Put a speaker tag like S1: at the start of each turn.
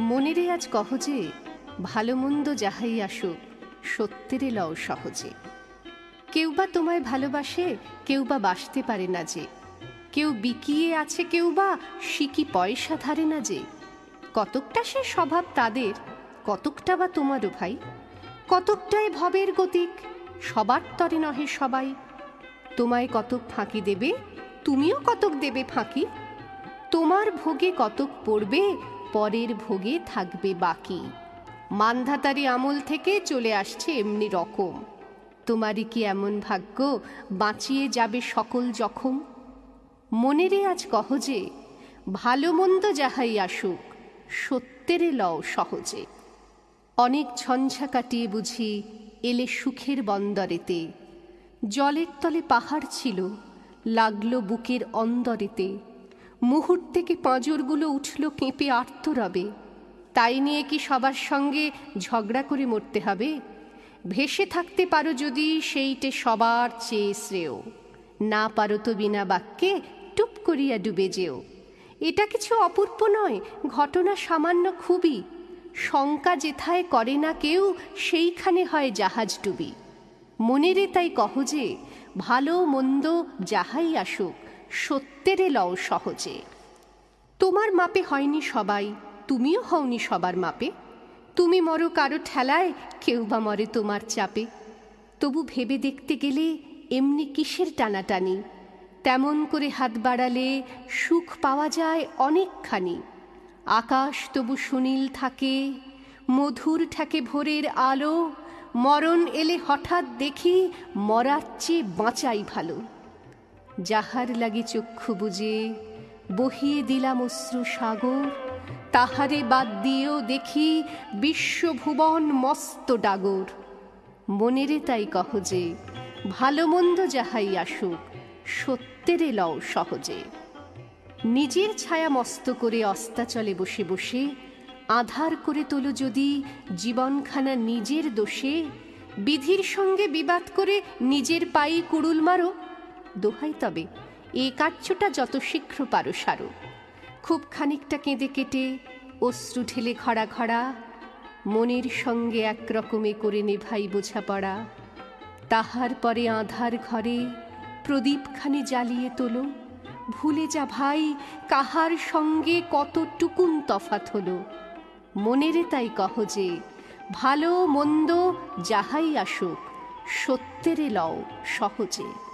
S1: মনেরে আজ কহ যে, ভালো মন্দ যাহাই আসুক, সত্যেরে লও সহজে। কেউ বা তোমায় ভালোবাসে, কেউ বা বাসতে পারে না যে। কেউ বিকিয়ে আছে, কেউ বা শিকি পয়সা ধারে না যে। কতকটা সে স্বভাব তাদের, কতকটা বা তোমারও ভাই। কতকটাই ভবের গতিক, সবার তরে নহে সবাই। তোমায় কতক ফাঁকি দেবে, তুমিও কতক দেবে ফাঁকি। তোমার ভোগে কতক পড়বে পরের ভোগে থাকবে বাকি। মান্ধাতারি আমল থেকে চলে আসছে এমনি রকম। তোমারই কি এমন ভাগ্য বাঁচিয়ে যাবে সকল জখম? মনেরে আজ কহ যে, ভালো মন্দ যাহাই আসুক, সত্যেরে লও সহজে। অনেক ঝঞ্ঝা কাটিয়ে বুঝি এলে সুখের বন্দরেতে। জলের তলে পাহাড় ছিল, লাগল বুকের অন্দরেতে। মুহূর্তেকে পাঁজরগুলো উঠল কেঁপে আর্তরবে। তাই নিয়ে কি সবার সঙ্গে ঝগড়া করে মরতে হবে? ভেসে থাকতে পারো যদি সেইটে সবার চেয়ে শ্রেয়। না পারো তো বিনা বাক্যে টুপ করিয়া ডুবে যেও। এটা কিছু অপূর্ব নয়, ঘটনা সামান্য খুবই। শঙ্কা যেথায় করে না কেউ, সেইখানে হয় জাহাজ ডুবি। মনেরে তাই কহ যে, ভালো মন্দ যাহাই আসুক সত্যেরে লও সহজে। তোমার মাপে হয়নি সবাই, তুমিও হওনি সবার মাপে। তুমি মরো কারও ঠেলায়, কেউ বা মরে তোমার চাপে। তবু ভেবে দেখতে গেলে এমনি কিসের টানাটানি? তেমন করে হাত বাড়ালে সুখ পাওয়া যায় অনেকখানি। আকাশ তবু সুনীল থাকে, মধুর ঠাকে ভোরের আলো। মরণ এলে হঠাৎ দেখি মরার চেয়ে বাঁচাই ভালো। যাহার লাগি চক্ষু বুঝে বহিয়ে দিলাম অশ্রু সাগর, তাহারে বাদ দিয়েও দেখি বিশ্বভুবন মস্ত ডাগর। মনেরে তাই কহ যে, ভালো মন্দ যাহাই আসুক, সত্যেরে লও সহজে। নিজের ছায়া মস্ত করে অস্তাচলে বসে বসে, আধার করে তোলো যদি জীবনখানা নিজের দোষে, বিধির সঙ্গে বিবাদ করে নিজের পায়ে কুড়ুল মারো। দোহাই তবে এ কার্যটা যত শীঘ্র পারো সারো। খুব খানিকটা কেঁদে কেটে অশ্রু ঢেলে খড়া খড়া মনের সঙ্গে একরকমে করে নেভাই বোঝাপড়া। তাহার পরে আধার ঘরে প্রদীপখানি জ্বালিয়ে তোলো। ভুলে যা ভাই, কাহার সঙ্গে কতটুকুন তফাত হলো। মনেরে তাই কহ যে, ভালো মন্দ যাহাই আসুক, সত্যেরে লও সহজে।